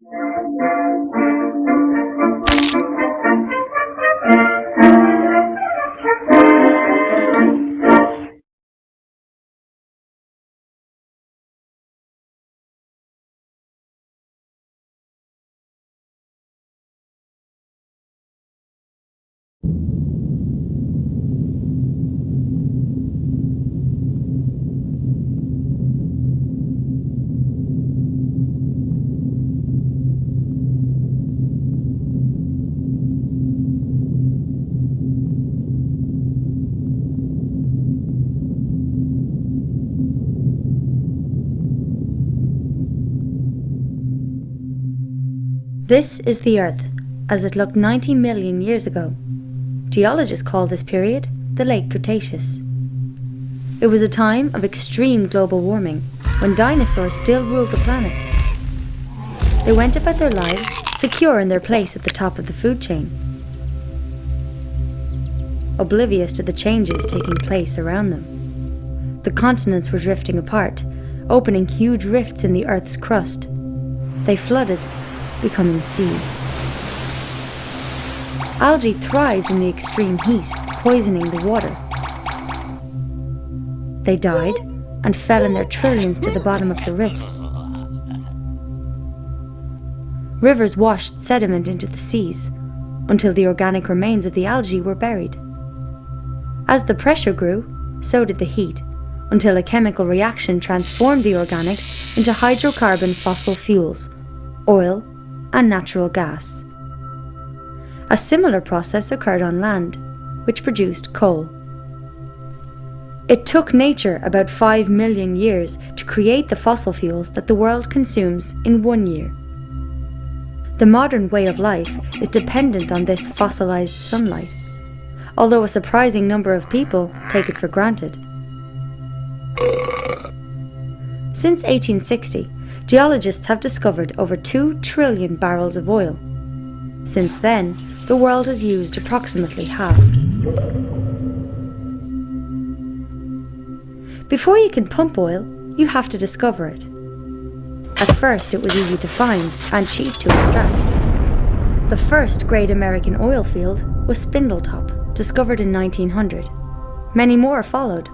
Música This is the Earth, as it looked 90 million years ago. Geologists call this period the Late Cretaceous. It was a time of extreme global warming, when dinosaurs still ruled the planet. They went about their lives secure in their place at the top of the food chain, oblivious to the changes taking place around them. The continents were drifting apart, opening huge rifts in the Earth's crust. They flooded becoming seas. Algae thrived in the extreme heat, poisoning the water. They died and fell in their trillions to the bottom of the rifts. Rivers washed sediment into the seas until the organic remains of the algae were buried. As the pressure grew, so did the heat, until a chemical reaction transformed the organics into hydrocarbon fossil fuels, oil, and natural gas. A similar process occurred on land, which produced coal. It took nature about 5 million years to create the fossil fuels that the world consumes in one year. The modern way of life is dependent on this fossilized sunlight, although a surprising number of people take it for granted. Since 1860, geologists have discovered over 2 trillion barrels of oil. Since then, the world has used approximately half. Before you can pump oil, you have to discover it. At first, it was easy to find and cheap to extract. The first great American oil field was Spindletop, discovered in 1900. Many more followed.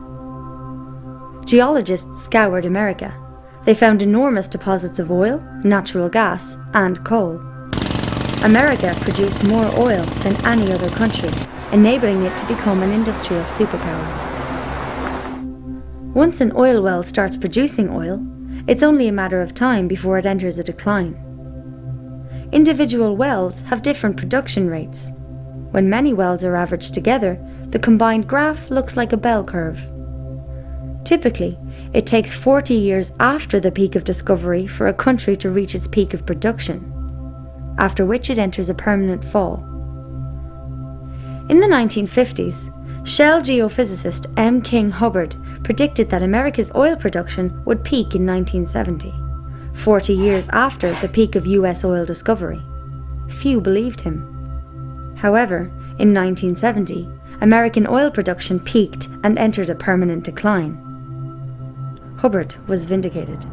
Geologists scoured America they found enormous deposits of oil, natural gas and coal. America produced more oil than any other country, enabling it to become an industrial superpower. Once an oil well starts producing oil, it's only a matter of time before it enters a decline. Individual wells have different production rates. When many wells are averaged together, the combined graph looks like a bell curve. Typically, it takes 40 years after the peak of discovery for a country to reach its peak of production, after which it enters a permanent fall. In the 1950s, Shell geophysicist M. King Hubbert predicted that America's oil production would peak in 1970, 40 years after the peak of US oil discovery. Few believed him. However, in 1970, American oil production peaked and entered a permanent decline. Hubbert was vindicated.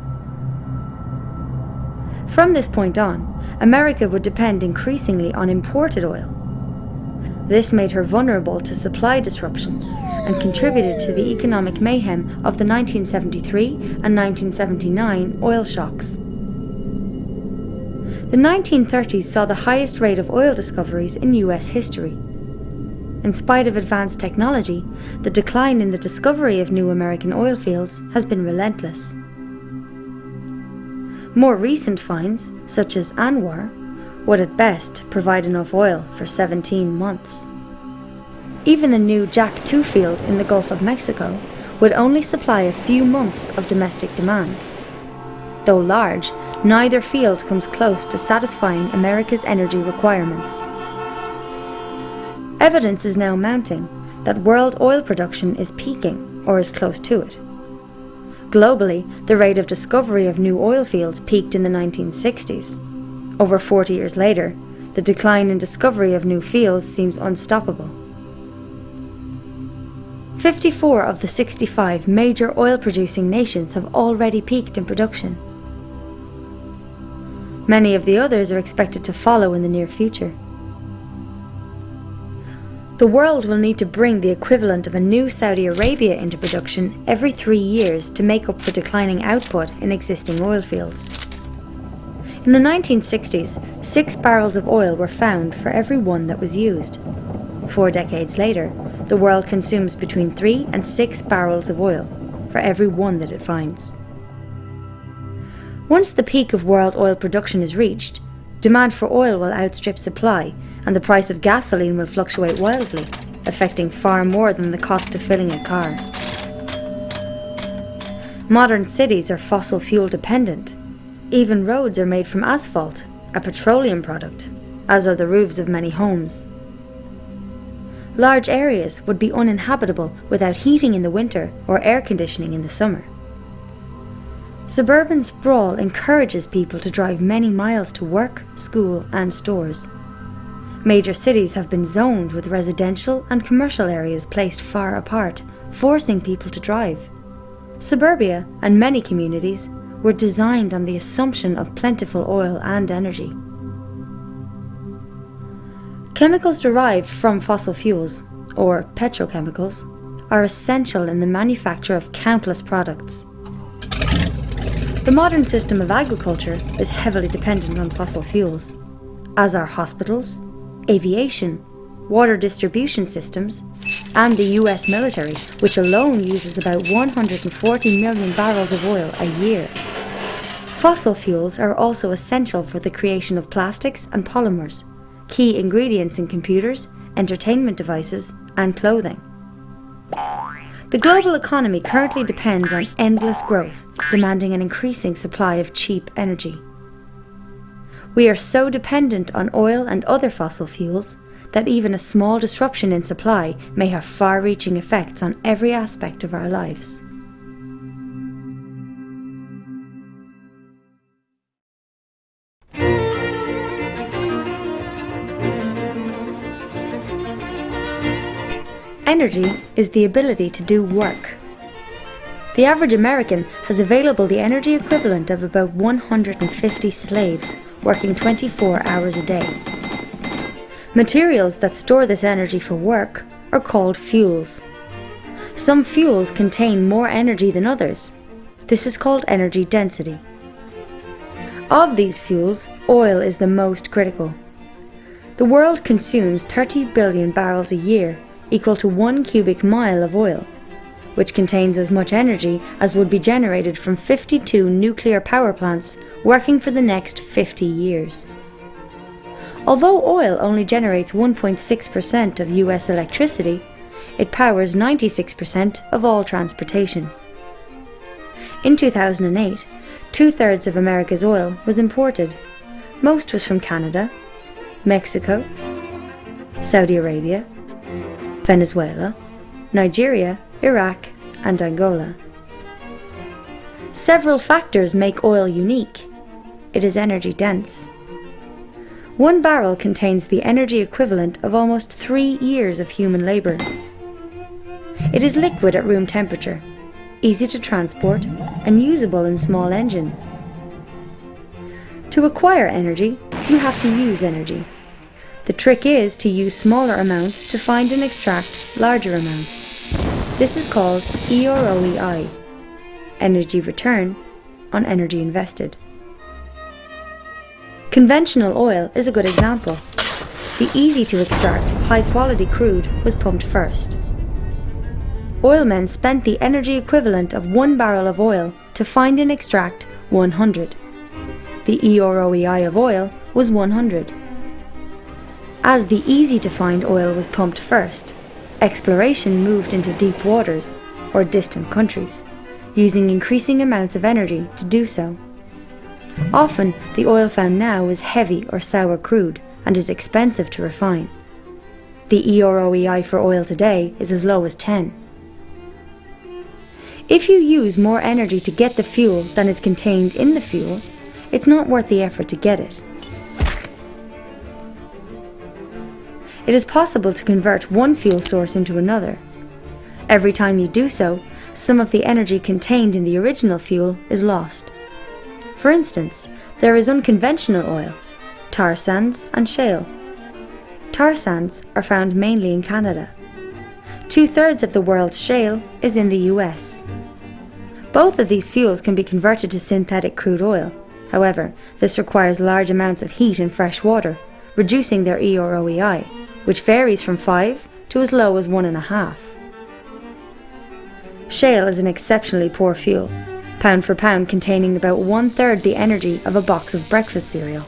From this point on, America would depend increasingly on imported oil. This made her vulnerable to supply disruptions and contributed to the economic mayhem of the 1973 and 1979 oil shocks. The 1930s saw the highest rate of oil discoveries in US history. In spite of advanced technology, the decline in the discovery of new American oil fields has been relentless. More recent finds, such as ANWR, would at best provide enough oil for 17 months. Even the new Jack 2 field in the Gulf of Mexico would only supply a few months of domestic demand. Though large, neither field comes close to satisfying America's energy requirements. Evidence is now mounting that world oil production is peaking or is close to it. Globally, the rate of discovery of new oil fields peaked in the 1960s. Over 40 years later, the decline in discovery of new fields seems unstoppable. 54 of the 65 major oil producing nations have already peaked in production. Many of the others are expected to follow in the near future. The world will need to bring the equivalent of a new Saudi Arabia into production every three years to make up for declining output in existing oil fields. In the 1960s, six barrels of oil were found for every one that was used. Four decades later, the world consumes between three and six barrels of oil for every one that it finds. Once the peak of world oil production is reached, demand for oil will outstrip supply and the price of gasoline will fluctuate wildly, affecting far more than the cost of filling a car. Modern cities are fossil fuel dependent. Even roads are made from asphalt, a petroleum product, as are the roofs of many homes. Large areas would be uninhabitable without heating in the winter or air conditioning in the summer. Suburban sprawl encourages people to drive many miles to work, school, and stores. Major cities have been zoned with residential and commercial areas placed far apart, forcing people to drive. Suburbia and many communities were designed on the assumption of plentiful oil and energy. Chemicals derived from fossil fuels, or petrochemicals, are essential in the manufacture of countless products. The modern system of agriculture is heavily dependent on fossil fuels, as are hospitals, aviation, water distribution systems, and the US military, which alone uses about 140 million barrels of oil a year. Fossil fuels are also essential for the creation of plastics and polymers, key ingredients in computers, entertainment devices, and clothing. The global economy currently depends on endless growth, demanding an increasing supply of cheap energy. We are so dependent on oil and other fossil fuels that even a small disruption in supply may have far reaching effects on every aspect of our lives. Energy is the ability to do work. The average American has available the energy equivalent of about 150 slaves working 24 hours a day. Materials that store this energy for work are called fuels. Some fuels contain more energy than others. This is called energy density. Of these fuels, oil is the most critical. The world consumes 30 billion barrels a year, equal to one cubic mile of oil, which contains as much energy as would be generated from 52 nuclear power plants working for the next 50 years. Although oil only generates 1.6% of US electricity, it powers 96% of all transportation. In 2008, two thirds of America's oil was imported. Most was from Canada, Mexico, Saudi Arabia, Venezuela, Nigeria, Iraq, and Angola. Several factors make oil unique. It is energy dense. One barrel contains the energy equivalent of almost three years of human labour. It is liquid at room temperature, easy to transport, and usable in small engines. To acquire energy, you have to use energy. The trick is to use smaller amounts to find and extract larger amounts. This is called EROEI, energy return on energy invested. Conventional oil is a good example. The easy to extract, high quality crude was pumped first. Oilmen spent the energy equivalent of one barrel of oil to find and extract 100. The EROEI of oil was 100 as the easy to find oil was pumped first, exploration moved into deep waters or distant countries, using increasing amounts of energy to do so. Often, the oil found now is heavy or sour crude and is expensive to refine. The EROEI for oil today is as low as 10. If you use more energy to get the fuel than is contained in the fuel, it's not worth the effort to get it. It is possible to convert one fuel source into another. Every time you do so, some of the energy contained in the original fuel is lost. For instance, There is unconventional oil, tar sands and shale. Tar sands are found mainly in Canada. Two thirds of the world's shale is in the US. Both of these fuels can be converted to synthetic crude oil. However, this requires large amounts of heat and fresh water, reducing their E or OEI, which varies from 5 to as low as 1.5. Shale is an exceptionally poor fuel, pound for pound containing about one third the energy of a box of breakfast cereal.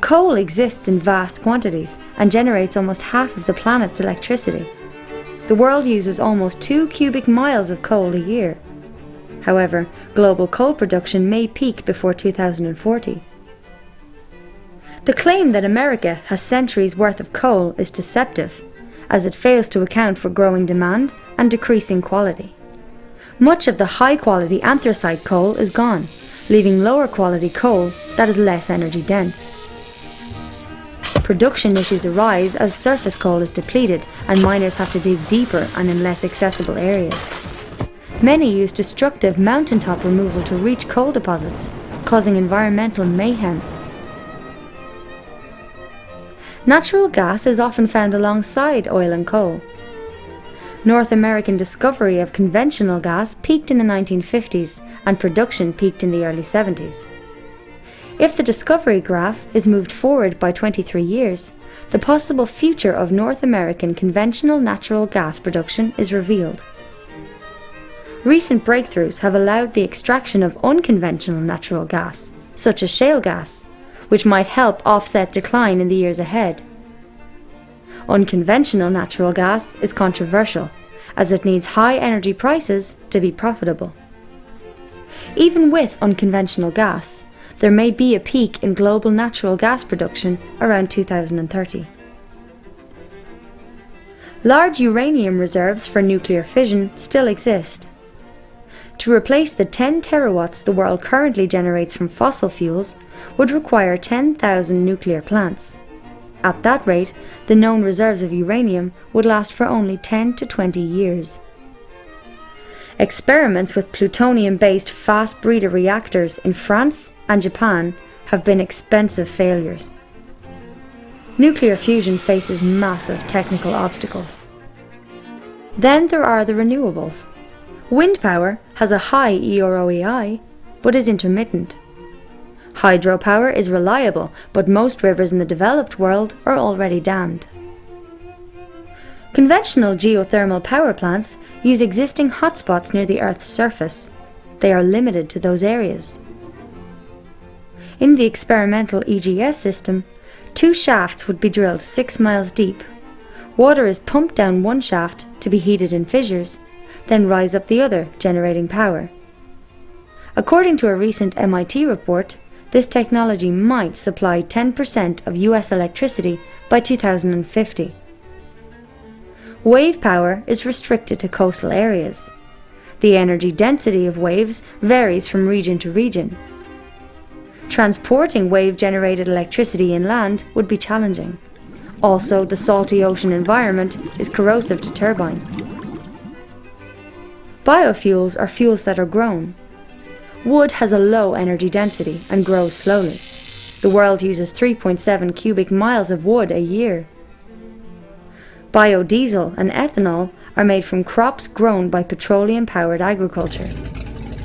Coal exists in vast quantities and generates almost half of the planet's electricity. The world uses almost 2 cubic miles of coal a year. However, global coal production may peak before 2040. The claim that America has centuries worth of coal is deceptive, as it fails to account for growing demand and decreasing quality. Much of the high quality anthracite coal is gone, leaving lower quality coal that is less energy dense. Production issues arise as surface coal is depleted and miners have to dig deeper and in less accessible areas. Many use destructive mountaintop removal to reach coal deposits, causing environmental mayhem Natural gas is often found alongside oil and coal. North American discovery of conventional gas peaked in the 1950s and production peaked in the early 70s. If the discovery graph is moved forward by 23 years, the possible future of North American conventional natural gas production is revealed. Recent breakthroughs have allowed the extraction of unconventional natural gas, such as shale gas, which might help offset decline in the years ahead. Unconventional natural gas is controversial, as it needs high energy prices to be profitable. Even with unconventional gas, there may be a peak in global natural gas production around 2030. Large uranium reserves for nuclear fission still exist, to replace the 10 terawatts the world currently generates from fossil fuels would require 10,000 nuclear plants. At that rate, the known reserves of uranium would last for only 10 to 20 years. Experiments with plutonium-based fast breeder reactors in France and Japan have been expensive failures. Nuclear fusion faces massive technical obstacles. Then there are the renewables. Wind power has a high EROEI, but is intermittent. Hydropower is reliable, but most rivers in the developed world are already dammed. Conventional geothermal power plants use existing hotspots near the Earth's surface. They are limited to those areas. In the experimental EGS system, two shafts would be drilled 6 miles deep. Water is pumped down one shaft to be heated in fissures, then rise up the other, generating power. According to a recent MIT report, this technology might supply 10% of US electricity by 2050. Wave power is restricted to coastal areas. The energy density of waves varies from region to region. Transporting wave-generated electricity inland would be challenging. Also, the salty ocean environment is corrosive to turbines. Biofuels are fuels that are grown. Wood has a low energy density and grows slowly. The world uses 3.7 cubic miles of wood a year. Biodiesel and ethanol are made from crops grown by petroleum-powered agriculture.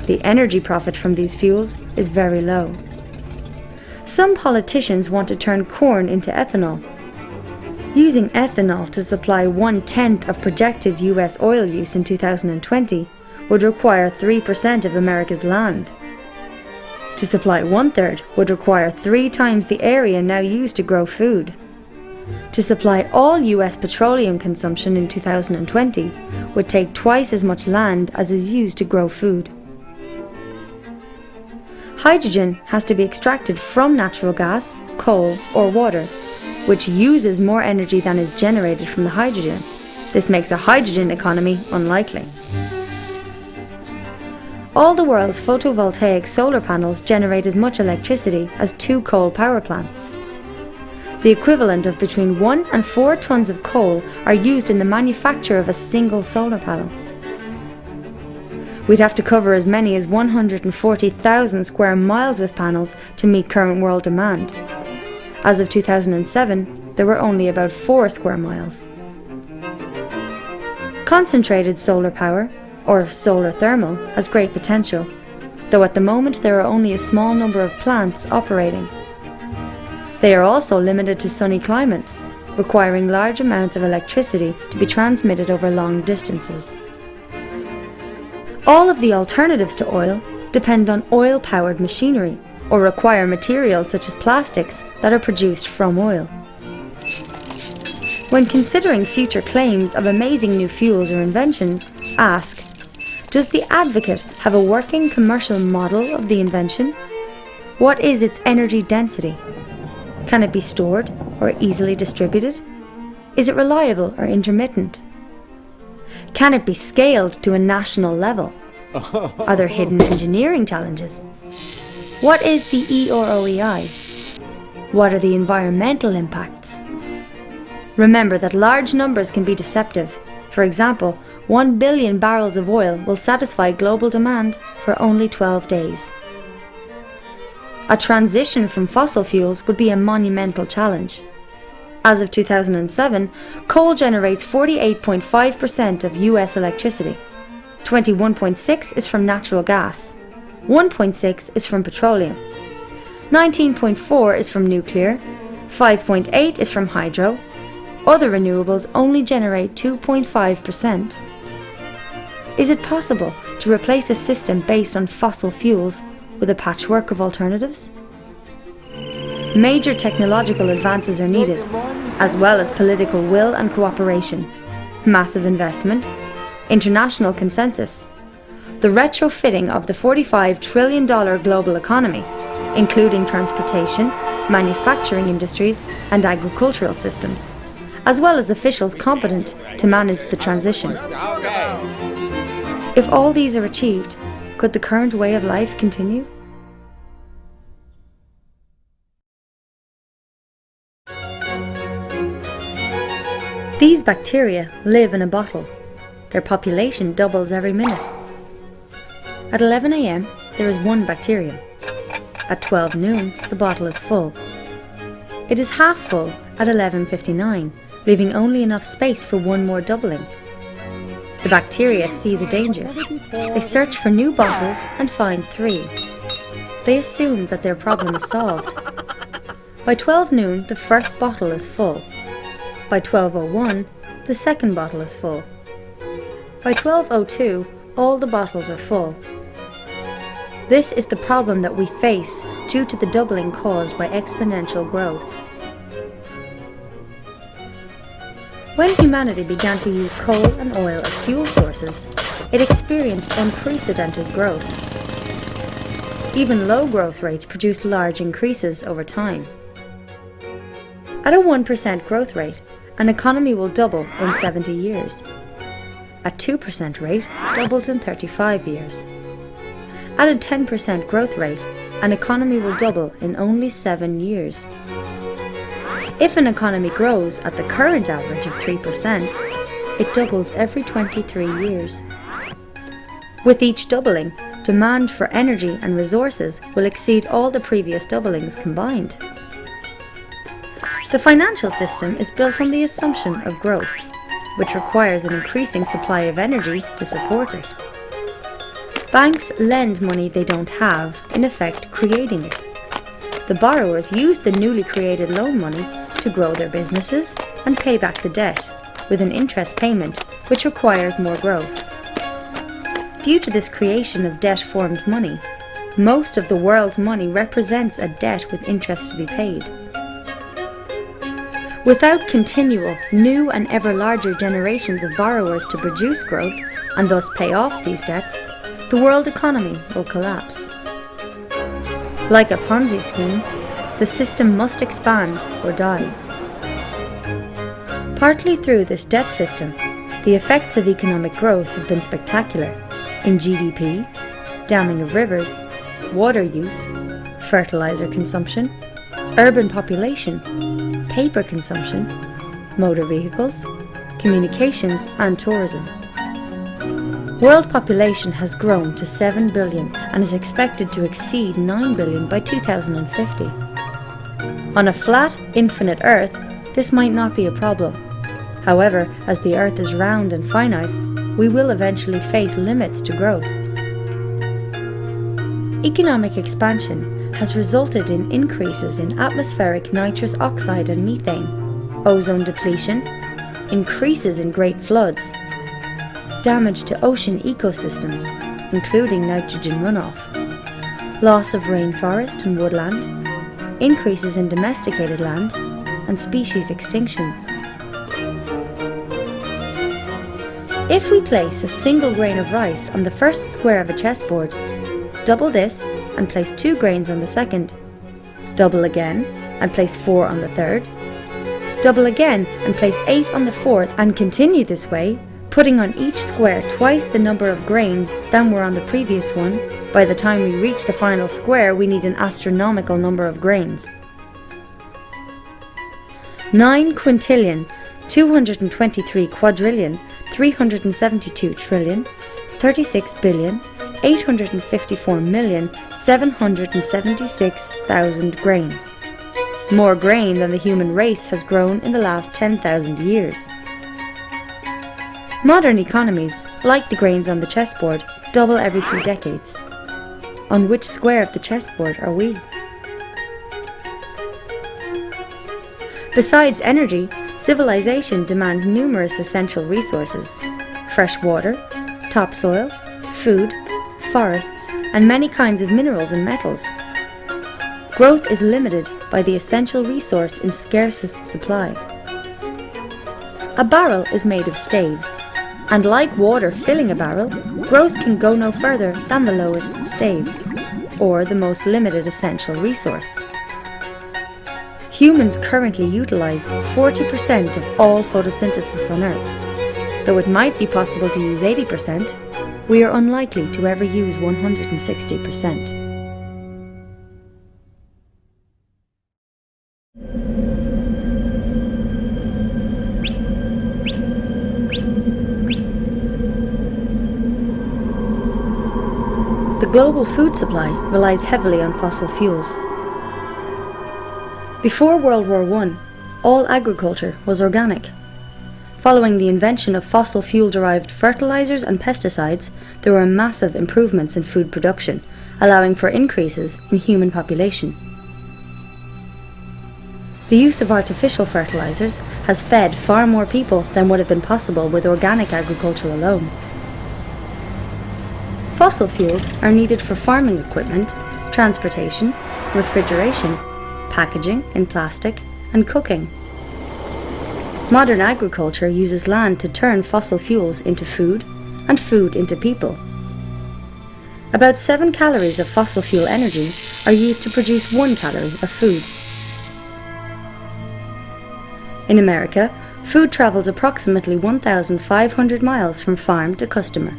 The energy profit from these fuels is very low. Some politicians want to turn corn into ethanol. Using ethanol to supply one-tenth of projected US oil use in 2020 would require 3% of America's land. To supply one-third would require three times the area now used to grow food. To supply all US petroleum consumption in 2020 would take twice as much land as is used to grow food. Hydrogen has to be extracted from natural gas, coal or water which uses more energy than is generated from the hydrogen. This makes a hydrogen economy unlikely. All the world's photovoltaic solar panels generate as much electricity as two coal power plants. The equivalent of between 1 and 4 tons of coal are used in the manufacture of a single solar panel. We'd have to cover as many as 140,000 square miles with panels to meet current world demand. As of 2007, there were only about 4 square miles. Concentrated solar power, or solar thermal, has great potential, though at the moment there are only a small number of plants operating. They are also limited to sunny climates, requiring large amounts of electricity to be transmitted over long distances. All of the alternatives to oil depend on oil-powered machinery or require materials such as plastics that are produced from oil. When considering future claims of amazing new fuels or inventions, ask, does the advocate have a working commercial model of the invention? What is its energy density? Can it be stored or easily distributed? Is it reliable or intermittent? Can it be scaled to a national level? Are there hidden engineering challenges? What is the EROEI? What are the environmental impacts? Remember that large numbers can be deceptive. For example, 1 billion barrels of oil will satisfy global demand for only 12 days. A transition from fossil fuels would be a monumental challenge. As of 2007, coal generates 48.5% of US electricity. 21.6 is from natural gas. 1.6 is from petroleum. 19.4 is from nuclear. 5.8 is from hydro. Other renewables only generate 2.5%. Is it possible to replace a system based on fossil fuels with a patchwork of alternatives? Major technological advances are needed, as well as political will and cooperation, massive investment, international consensus, the retrofitting of the $45 trillion global economy, including transportation, manufacturing industries and agricultural systems, as well as officials competent to manage the transition. If all these are achieved, could the current way of life continue? These bacteria live in a bottle. Their population doubles every minute. At 11 am, there is one bacterium. At 12 noon, the bottle is full. It is half full at 11.59, leaving only enough space for one more doubling. The bacteria see the danger. They search for new bottles and find three. They assume that their problem is solved. By 12 noon, the first bottle is full. By 12.01, the second bottle is full. By 12.02, all the bottles are full. This is the problem that we face due to the doubling caused by exponential growth. When humanity began to use coal and oil as fuel sources, it experienced unprecedented growth. Even low growth rates produce large increases over time. At a 1% growth rate, an economy will double in 70 years. At 2% rate, doubles in 35 years. At a 10% growth rate, an economy will double in only 7 years. If an economy grows at the current average of 3%, it doubles every 23 years. With each doubling, demand for energy and resources will exceed all the previous doublings combined. The financial system is built on the assumption of growth, which requires an increasing supply of energy to support it. Banks lend money they don't have, in effect creating it. The borrowers use the newly created loan money to grow their businesses and pay back the debt, with an interest payment which requires more growth. Due to this creation of debt-formed money, most of the world's money represents a debt with interest to be paid. Without continual, new and ever larger generations of borrowers to produce growth and thus pay off these debts, the world economy will collapse. Like a Ponzi scheme, the system must expand or die. Partly through this debt system, the effects of economic growth have been spectacular in GDP, damming of rivers, water use, fertilizer consumption, urban population, paper consumption, motor vehicles, communications and tourism. World population has grown to 7 billion and is expected to exceed 9 billion by 2050. On a flat, infinite Earth, this might not be a problem. However, as the Earth is round and finite, we will eventually face limits to growth. Economic expansion has resulted in increases in atmospheric nitrous oxide and methane, ozone depletion, increases in great floods, damage to ocean ecosystems, including nitrogen runoff, loss of rainforest and woodland, increases in domesticated land, and species extinctions. If we place a single grain of rice on the first square of a chessboard, double this and place two grains on the second, double again and place four on the third, double again and place eight on the fourth and continue this way putting on each square twice the number of grains than were on the previous one. By the time we reach the final square, we need an astronomical number of grains. 9 quintillion, 223 quadrillion, 372 trillion, 36 billion, 854 million, 776,000 grains. More grain than the human race has grown in the last 10,000 years. Modern economies, like the grains on the chessboard, double every few decades. On which square of the chessboard are we? Besides energy, civilization demands numerous essential resources fresh water, topsoil, food, forests, and many kinds of minerals and metals. Growth is limited by the essential resource in scarcest supply. A barrel is made of staves and like water filling a barrel, growth can go no further than the lowest stave, or the most limited essential resource. Humans currently utilise 40% of all photosynthesis on Earth. Though it might be possible to use 80%, we are unlikely to ever use 160%. Global food supply relies heavily on fossil fuels. Before World War I, all agriculture was organic. Following the invention of fossil fuel-derived fertilizers and pesticides, there were massive improvements in food production, allowing for increases in human population. The use of artificial fertilizers has fed far more people than would have been possible with organic agriculture alone. Fossil fuels are needed for farming equipment, transportation, refrigeration, packaging in plastic, and cooking. Modern agriculture uses land to turn fossil fuels into food and food into people. About 7 calories of fossil fuel energy are used to produce 1 calorie of food. In America, food travels approximately 1,500 miles from farm to customer.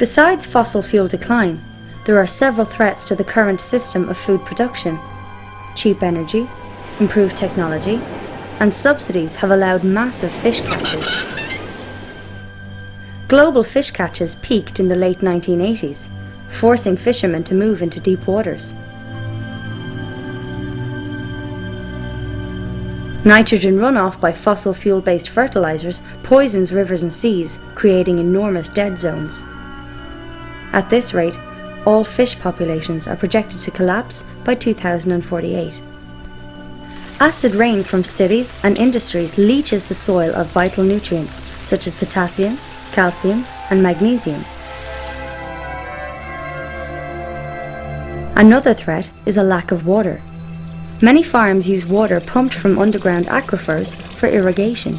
Besides fossil fuel decline, there are several threats to the current system of food production. Cheap energy, improved technology, and subsidies have allowed massive fish catches. Global fish catches peaked in the late 1980s, forcing fishermen to move into deep waters. Nitrogen runoff by fossil fuel-based fertilizers poisons rivers and seas, creating enormous dead zones. At this rate, all fish populations are projected to collapse by 2048. Acid rain from cities and industries leaches the soil of vital nutrients such as potassium, calcium and magnesium. Another threat is a lack of water. Many farms use water pumped from underground aquifers for irrigation.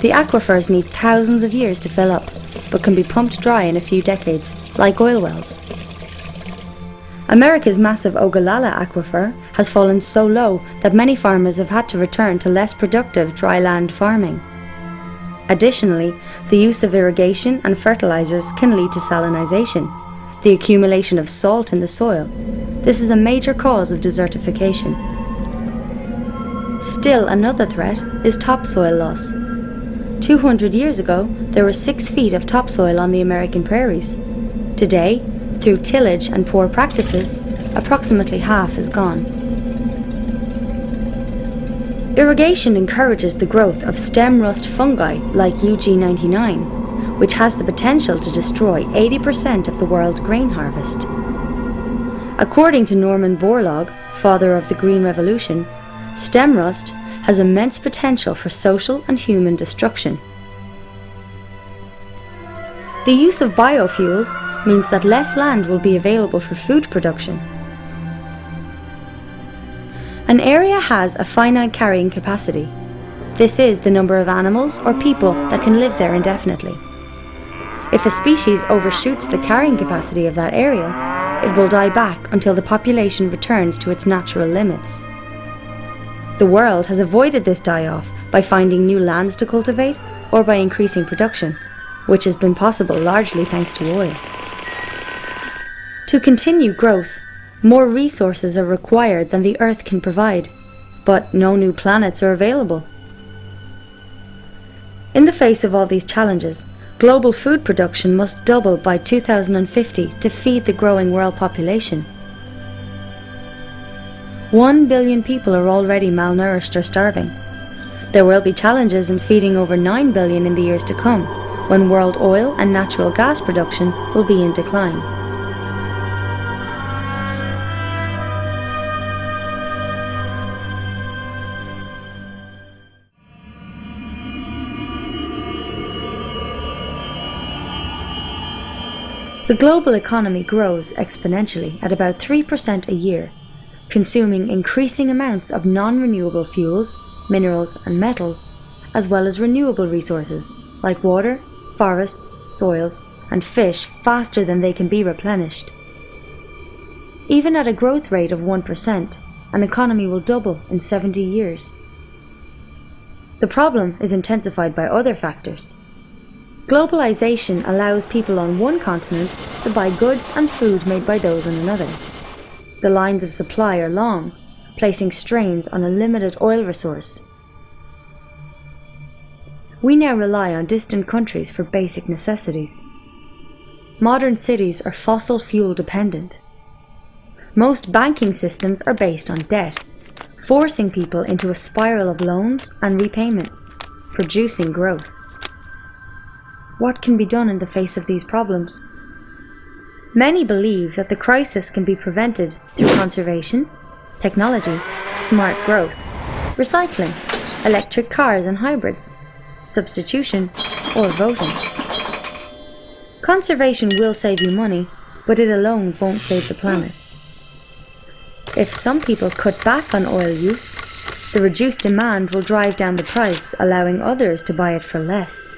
The aquifers need thousands of years to fill up but can be pumped dry in a few decades, like oil wells. America's massive Ogallala aquifer has fallen so low that many farmers have had to return to less productive dry land farming. Additionally, the use of irrigation and fertilizers can lead to salinization, the accumulation of salt in the soil. This is a major cause of desertification. Still another threat is topsoil loss. 200 years ago, there were 6 feet of topsoil on the American prairies. Today, through tillage and poor practices, approximately half is gone. Irrigation encourages the growth of stem rust fungi like UG99, which has the potential to destroy 80% of the world's grain harvest. According to Norman Borlaug, father of the Green Revolution, stem rust has immense potential for social and human destruction. The use of biofuels means that less land will be available for food production. An area has a finite carrying capacity. This is the number of animals or people that can live there indefinitely. If a species overshoots the carrying capacity of that area, it will die back until the population returns to its natural limits. The world has avoided this die-off by finding new lands to cultivate or by increasing production, which has been possible largely thanks to oil. To continue growth, more resources are required than the Earth can provide, but no new planets are available. In the face of all these challenges, global food production must double by 2050 to feed the growing world population. One billion people are already malnourished or starving. There will be challenges in feeding over 9 billion in the years to come, when world oil and natural gas production will be in decline. The global economy grows exponentially at about 3% a year consuming increasing amounts of non-renewable fuels, minerals and metals, as well as renewable resources like water, forests, soils and fish faster than they can be replenished. Even at a growth rate of 1%, an economy will double in 70 years. The problem is intensified by other factors. Globalization allows people on one continent to buy goods and food made by those on another. The lines of supply are long, placing strains on a limited oil resource. We now rely on distant countries for basic necessities. Modern cities are fossil fuel dependent. Most banking systems are based on debt, forcing people into a spiral of loans and repayments, producing growth. What can be done in the face of these problems? Many believe that the crisis can be prevented through conservation, technology, smart growth, recycling, electric cars and hybrids, substitution, or voting. Conservation will save you money, but it alone won't save the planet. If some people cut back on oil use, the reduced demand will drive down the price, allowing others to buy it for less.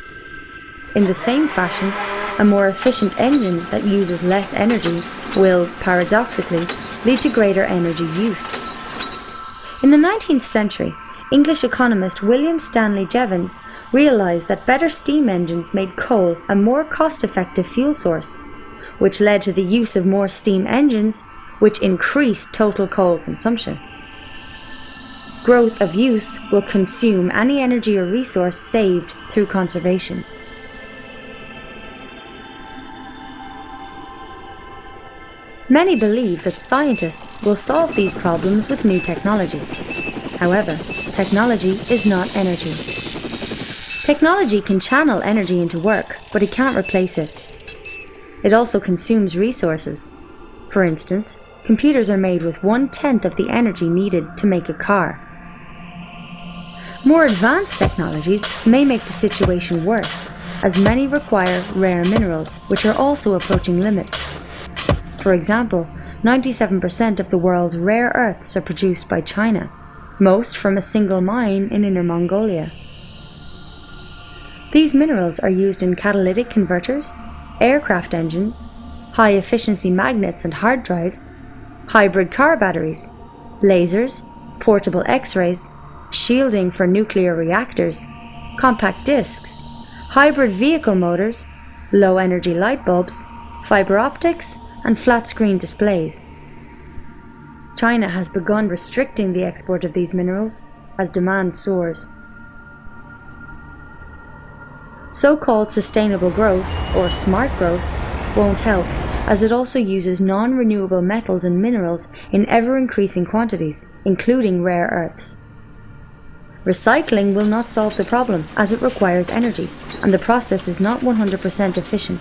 In the same fashion, a more efficient engine that uses less energy will, paradoxically, lead to greater energy use. In the 19th century, English economist William Stanley Jevons realised that better steam engines made coal a more cost-effective fuel source, which led to the use of more steam engines, which increased total coal consumption. Growth of use will consume any energy or resource saved through conservation. Many believe that scientists will solve these problems with new technology. However, technology is not energy. Technology can channel energy into work, but it can't replace it. It also consumes resources. For instance, computers are made with one-tenth of the energy needed to make a car. More advanced technologies may make the situation worse, as many require rare minerals, which are also approaching limits. For example, 97% of the world's rare earths are produced by China, most from a single mine in Inner Mongolia. These minerals are used in catalytic converters, aircraft engines, high-efficiency magnets and hard drives, hybrid car batteries, lasers, portable X-rays, shielding for nuclear reactors, compact discs, hybrid vehicle motors, low-energy light bulbs, fiber optics, and flat-screen displays. China has begun restricting the export of these minerals, as demand soars. So-called sustainable growth, or smart growth, won't help as it also uses non-renewable metals and minerals in ever-increasing quantities, including rare earths. Recycling will not solve the problem as it requires energy, and the process is not 100% efficient.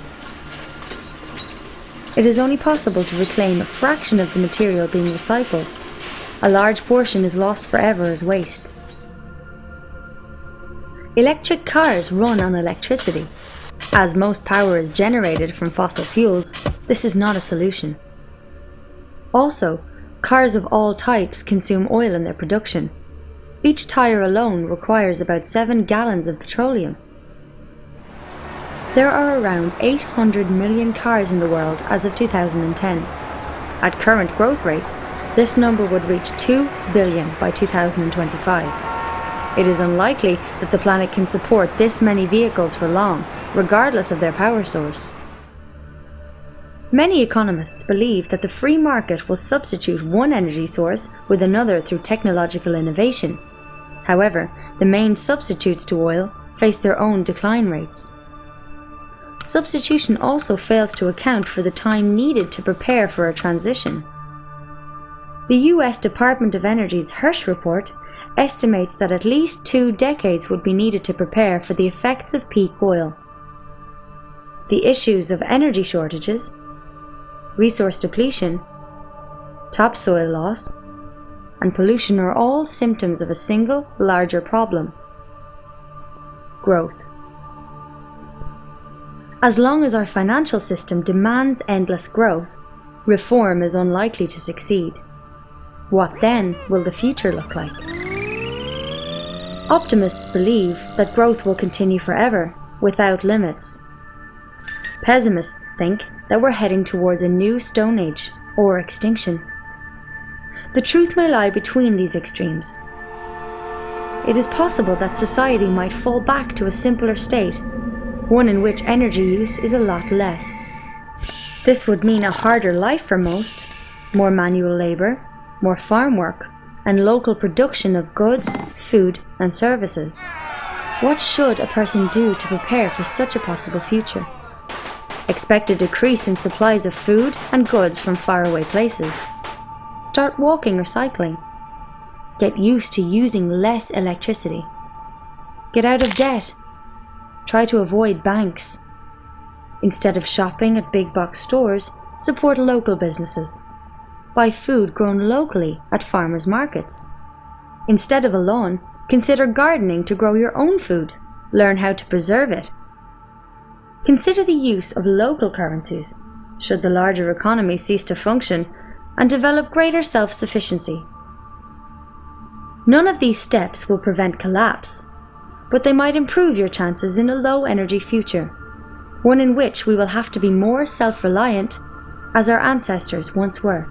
It is only possible to reclaim a fraction of the material being recycled. A large portion is lost forever as waste. Electric cars run on electricity, as most power is generated from fossil fuels, this is not a solution. Also, cars of all types consume oil in their production. Each tyre alone requires about 7 gallons of petroleum. There are around 800 million cars in the world as of 2010. At current growth rates, this number would reach 2 billion by 2025. It is unlikely that the planet can support this many vehicles for long, regardless of their power source. Many economists believe that the free market will substitute one energy source with another through technological innovation. However, the main substitutes to oil face their own decline rates. Substitution also fails to account for the time needed to prepare for a transition. The US Department of Energy's Hirsch report estimates that at least two decades would be needed to prepare for the effects of peak oil. The issues of energy shortages, resource depletion, topsoil loss, and pollution are all symptoms of a single, larger problem growth. As long as our financial system demands endless growth, reform is unlikely to succeed. What then will the future look like? Optimists believe that growth will continue forever, without limits. Pessimists think that we're heading towards a new Stone Age, or extinction. The truth may lie between these extremes. It is possible that society might fall back to a simpler state, one in which energy use is a lot less. This would mean a harder life for most, more manual labour, more farm work, and local production of goods, food and services. What should a person do to prepare for such a possible future? Expect a decrease in supplies of food and goods from faraway places. Start walking or cycling. Get used to using less electricity. Get out of debt. Try to avoid banks. Instead of shopping at big box stores, support local businesses. Buy food grown locally at farmers markets. Instead of a lawn, consider gardening to grow your own food. Learn how to preserve it. Consider the use of local currencies, should the larger economy cease to function, and develop greater self-sufficiency. None of these steps will prevent collapse, but they might improve your chances in a low-energy future, one in which we will have to be more self-reliant as our ancestors once were.